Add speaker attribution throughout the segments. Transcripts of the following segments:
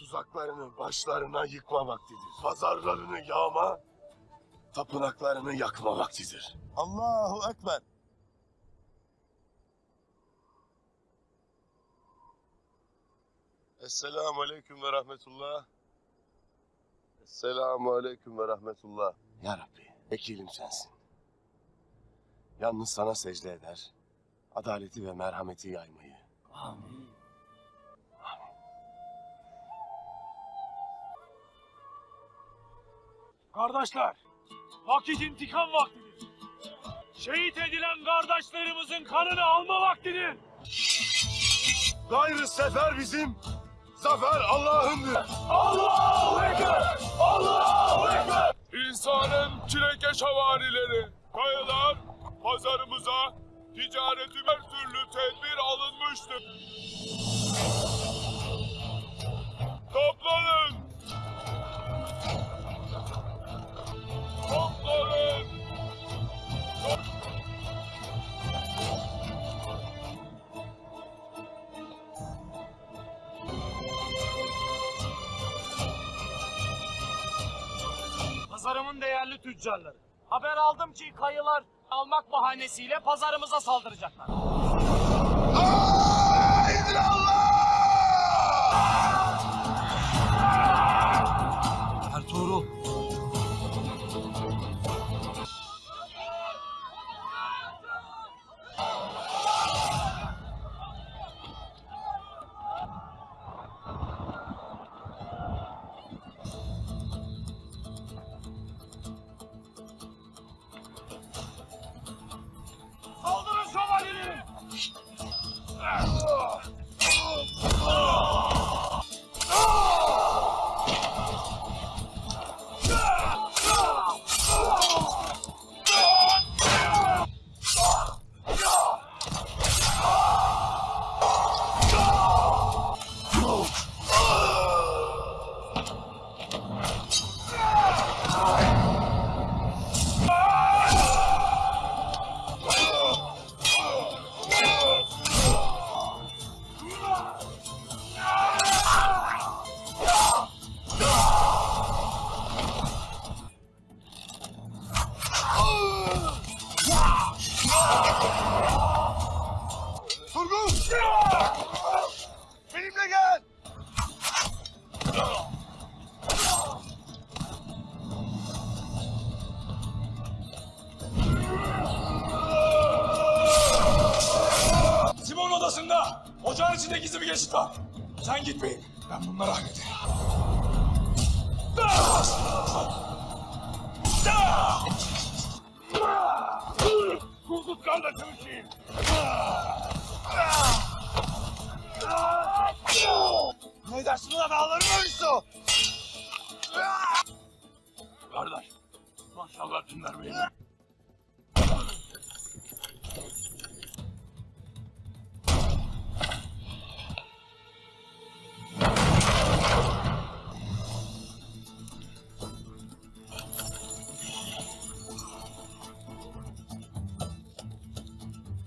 Speaker 1: Tuzaklarını başlarına yıkma vaktidir. Pazarlarını yağma, tapınaklarını yakma vaktidir.
Speaker 2: Allahu Ekber.
Speaker 1: Esselamu Aleyküm ve Rahmetullah. Esselamu Aleyküm ve Rahmetullah. Ya Rabbi, vekilim sensin. Yalnız sana secde eder, adaleti ve merhameti yaymayı.
Speaker 3: Kardeşler, vakit intikam vaktidir. Şehit edilen kardeşlerimizin kanını alma vaktidir.
Speaker 1: Gayrı sefer bizim, zafer Allah'ındır.
Speaker 3: Allahu Ekber! Allahu Ekber!
Speaker 4: İnsanın çilekeş havarileri, kayalar, pazarımıza, ticaretime her türlü tedbir alınmıştır.
Speaker 3: Pazarımın değerli tüccarları. Haber aldım ki kayılar almak bahanesiyle pazarımıza saldıracaklar. Odasında ocağın içinde gizli bir geçit var. Sen gitmeyin. Ben bunları hallederim. Kuzut kardeşim için.
Speaker 2: Ne dersin ulan ağlarım ölüsü?
Speaker 3: Kardeş, maşallah dinler beni.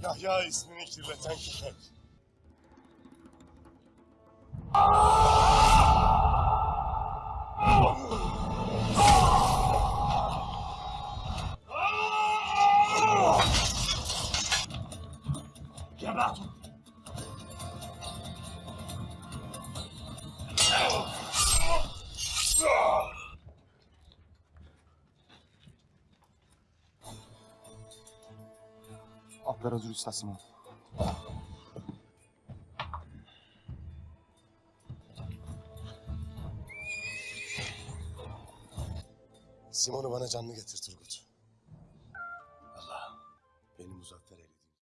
Speaker 1: Ja, ja,
Speaker 3: ist
Speaker 2: nicht letztendlich. Üstad Simon.
Speaker 1: Simon'u bana canlı getir Turgut.